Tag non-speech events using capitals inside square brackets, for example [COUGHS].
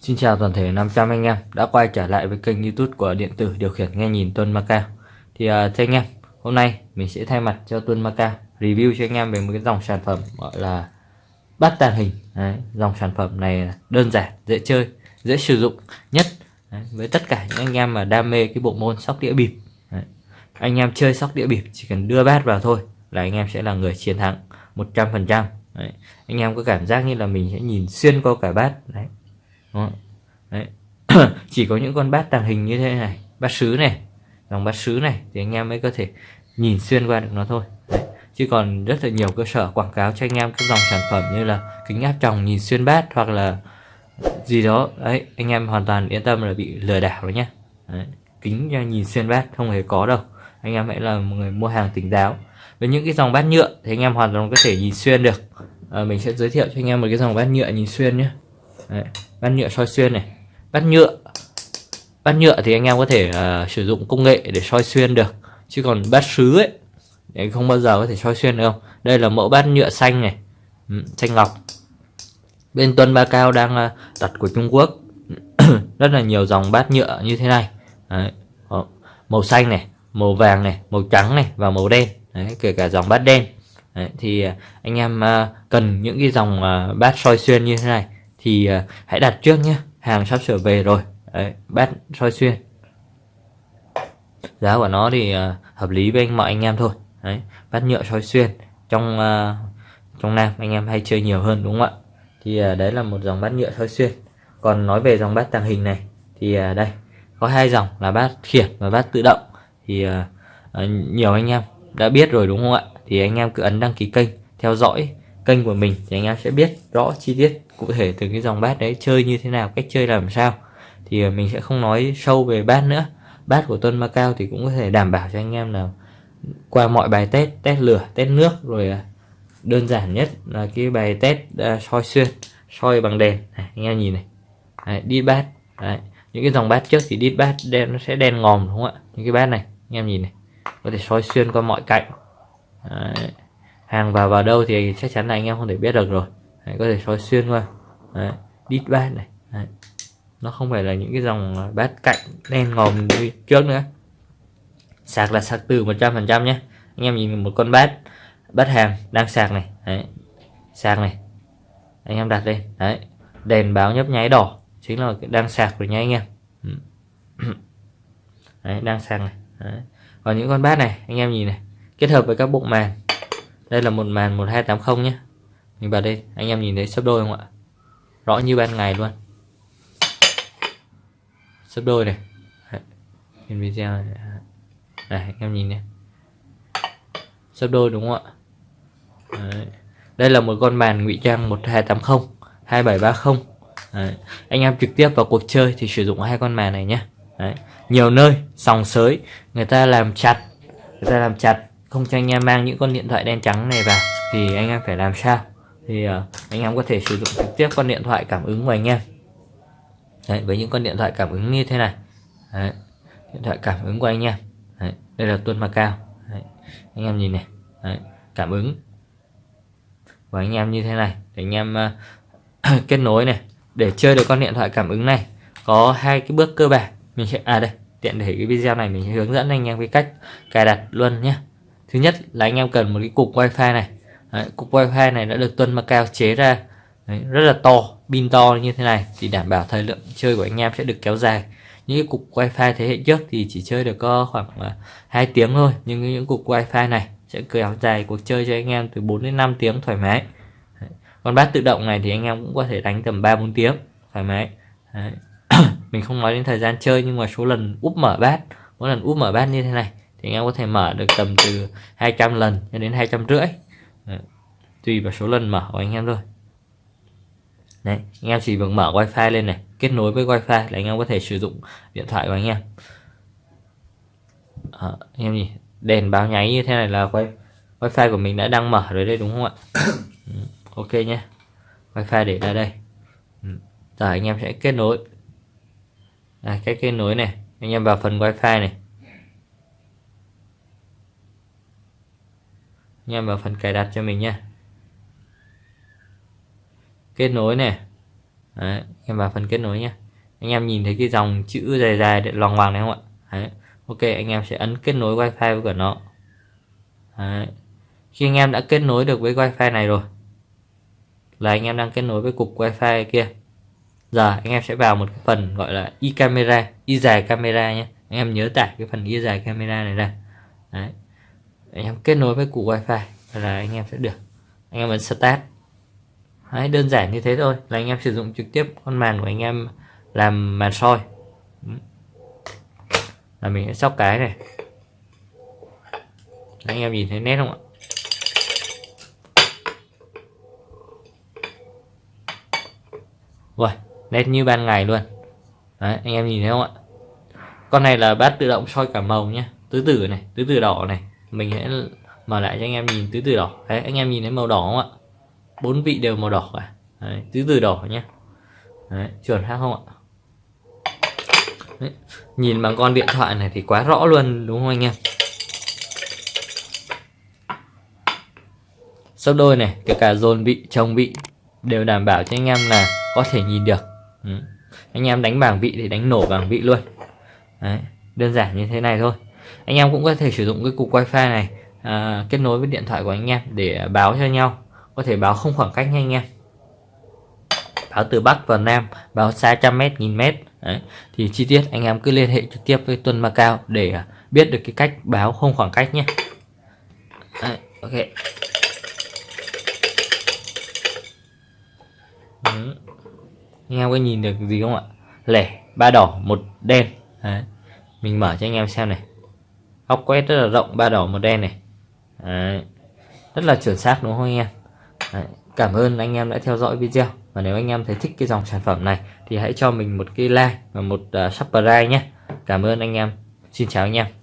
Xin chào toàn thể 500 anh em đã quay trở lại với kênh youtube của điện tử điều khiển nghe nhìn Tuân Macao Thì uh, thưa anh em, hôm nay mình sẽ thay mặt cho Tuân Macao review cho anh em về một cái dòng sản phẩm gọi là bát tàng hình Đấy, Dòng sản phẩm này đơn giản, dễ chơi, dễ sử dụng nhất Đấy, với tất cả những anh em mà đam mê cái bộ môn sóc đĩa bịp Đấy. Anh em chơi sóc đĩa bịp chỉ cần đưa bát vào thôi là anh em sẽ là người chiến thắng 100% Đấy. Anh em có cảm giác như là mình sẽ nhìn xuyên qua cả bát Đấy Đấy. [CLEARS THROAT] chỉ có những con bát tàng hình như thế này. Bát sứ này dòng bát sứ này thì anh em mới có thể nhìn xuyên qua được nó thôi. Đấy. chứ còn rất là nhiều cơ sở quảng cáo cho anh em các dòng sản phẩm như là kính áp tròng nhìn xuyên bát hoặc là gì đó. Ấy anh em hoàn toàn yên tâm là bị lừa đảo rồi nhé đấy. kính nhìn xuyên bát không hề có đâu. Anh em hãy là một người mua hàng tỉnh táo. Với những cái dòng bát nhựa thì anh em hoàn toàn có thể nhìn xuyên được. À, mình sẽ giới thiệu cho anh em một cái dòng bát nhựa nhìn xuyên nhé Đấy, bát nhựa soi xuyên này. Bát nhựa bát nhựa thì anh em có thể uh, sử dụng công nghệ để soi xuyên được chứ còn bát sứ ấy thì không bao giờ có thể soi xuyên được không đây là mẫu bát nhựa xanh này. Ừ, xanh ngọc. Bên tuân ba cao đang uh, đặt của trung quốc. [COUGHS] Rất là nhiều dòng bát nhựa như thế này. Đấy. màu xanh này màu vàng này màu trắng này và màu đen. Đấy, kể cả dòng bát đen. Đấy, thì ờ, anh em uh, cần những cái dòng uh, bát soi xuyên như thế này thì uh, hãy đặt trước nhé. Hàng sắp sửa về rồi. Đấy, bát soi xuyên. Giá của nó thì uh, hợp lý với anh mọi anh em thôi. Đấy, bát nhựa soi xuyên. Trong uh, trong nam anh em hay chơi nhiều hơn đúng không ạ? Thì uh, đấy là một dòng bát nhựa soi xuyên. Còn nói về dòng bát tàng hình này thì uh, đây có hai dòng là bát khiển và bát tự động. Thì uh, uh, nhiều anh em đã biết rồi đúng không ạ? Thì anh em cứ ấn đăng ký kênh theo dõi kênh của mình thì anh em sẽ biết rõ chi tiết cụ thể từ cái dòng bát đấy chơi như thế nào cách chơi làm sao. Thì ờ, mình sẽ không nói sâu về bát nữa. Bát của Tuân Macau thì cũng có thể đảm bảo cho anh em là qua mọi bài test test lửa test nước rồi ờ, đơn giản nhất là cái bài test uh, soi xuyên soi bằng đèn. Này, anh em nhìn này. Đấy, đi bát. Đấy. những cái dòng bát trước thì đít bát đen nó sẽ đen ngòm đúng không ạ? Những cái bát này anh em nhìn này. Có thể soi xuyên qua mọi cạnh. Đấy hàng vào vào đâu thì chắc chắn là anh em không thể biết được rồi. Đấy, có thể soi xuyên qua. Đấy, đít bát này. Đấy. nó không phải là những cái dòng à, bát cạnh đen ngòm như trước nữa. Sạc là sạc từ 100% nhé. Anh em nhìn một con bát bát hàng đang sạc này. Đấy. sạc này. Anh em đặt lên. Đấy đèn báo nhấp nháy đỏ chính là đang sạc rồi nha anh em. Ừ. Đấy đang sạc này. Đấy. còn những con bát này anh em nhìn này kết hợp với các bộ màn đây là một màn 1280 nhé. Mình vào đây, anh em nhìn thấy sấp đôi không ạ? Rõ như ban ngày luôn. Sấp đôi này. Trên video này. này, anh em nhìn nhé sấp đôi đúng không ạ? Đấy. đây là một con màn ngụy trang 1280 2730 Đấy. anh em trực tiếp vào cuộc chơi thì sử dụng hai con màn này nhé. Đấy. nhiều nơi, sòng sới, người ta làm chặt, người ta làm chặt không cho anh em mang những con điện thoại đen trắng này vào thì anh em phải làm sao? Thì uh, anh em có thể sử dụng trực tiếp con điện thoại cảm ứng của anh em. Đấy, với những con điện thoại cảm ứng như thế này. Đấy, điện thoại cảm ứng của anh em. Đấy, đây là tuân Macao Đấy, anh em nhìn này. Đấy, cảm ứng của anh em như thế này. Để anh em uh, [COUGHS] kết nối này. Để chơi được con điện thoại cảm ứng này có hai cái bước cơ bản. Mình sẽ à đây tiện để cái video này mình sẽ hướng dẫn anh em cái cách cài đặt luôn nhé thứ nhất là anh em cần một cái cục wifi này Đấy, cục wifi này đã được tuân Macao chế ra Đấy, rất là to pin to như thế này thì đảm bảo thời lượng chơi của anh em sẽ được kéo dài những cái cục wifi thế hệ trước thì chỉ chơi được có khoảng uh, 2 tiếng thôi nhưng những cục wifi này sẽ kéo dài cuộc chơi cho anh em từ 4 đến 5 tiếng thoải mái Đấy. còn bát tự động này thì anh em cũng có thể đánh tầm 3 4 tiếng thoải mái Đấy. [COUGHS] mình không nói đến thời gian chơi nhưng mà số lần úp mở bát mỗi lần úp mở bát như thế này thì anh em có thể mở được tầm từ 200 lần cho đến 250 tùy vào số lần mở của anh em thôi. Đấy, anh em chỉ việc mở wifi lên này kết nối với wifi là anh em có thể sử dụng điện thoại của anh em. À, anh em nhìn đèn báo nháy như thế này là quay wifi của mình đã đang mở rồi đây đúng không ạ? Ừ, ok nhé. Wifi để ra đây. Rồi giờ anh em sẽ kết nối. À, cái kết nối này. Anh em vào phần wifi này. Anh em vào phần cài đặt cho mình nhé kết nối này Đấy, anh em vào phần kết nối nhé anh em nhìn thấy cái dòng chữ dài dài để loằng hoàng này không ạ Đấy. ok anh em sẽ ấn kết nối wifi với cả nó Đấy. khi anh em đã kết nối được với wifi này rồi là anh em đang kết nối với cục wifi kia giờ anh em sẽ vào một cái phần gọi là y camera y dài camera nhé anh em nhớ tải cái phần y dài camera này ra Đấy anh em kết nối với cục wifi là anh em sẽ được. Anh em ấn start. Đấy, đơn giản như thế thôi là anh em sử dụng trực tiếp con màn của anh em làm màn soi. Là mình sẽ sóc cái này. Anh em nhìn thấy nét không ạ? Rồi nét như ban ngày luôn. Đấy, anh em nhìn thấy không ạ? Con này là bát tự động soi cả màu nhé tứ tử này tứ tử đỏ này mình sẽ mở lại cho anh em nhìn tứ từ đỏ. Đấy anh em nhìn thấy màu đỏ không ạ? Bốn vị đều màu đỏ cả. Đấy, tứ từ đỏ nhé đấy, chuẩn khác không ạ? Đấy, nhìn bằng con điện thoại này thì quá rõ luôn đúng không anh em? Sấp đôi này kể cả dồn vị trồng vị đều đảm bảo cho anh em là có thể nhìn được. Ừ. anh em đánh bảng vị thì đánh nổ bảng vị luôn. Đấy, đơn giản như thế này thôi anh em cũng có thể sử dụng cái cục wifi này à, kết nối với điện thoại của anh em để báo cho nhau. Có thể báo không khoảng cách nha anh em. Báo từ Bắc vào Nam báo xa trăm mét nghìn mét. Đấy. thì chi tiết anh em cứ liên hệ trực tiếp với Tuân Macao để à, biết được cái cách báo không khoảng cách nhé. Đấy, ok. Đấy. anh em có nhìn được gì không ạ? Lẻ ba đỏ một đen. Đấy. mình mở cho anh em xem này góc quét rất là rộng ba đỏ một đen này. Đấy. rất là chuẩn xác đúng không anh em? Đấy. cảm ơn anh em đã theo dõi video. Và nếu anh em thấy thích cái dòng sản phẩm này thì hãy cho mình một cái like và một uh, subscribe nhé. Cảm ơn anh em. Xin chào anh em.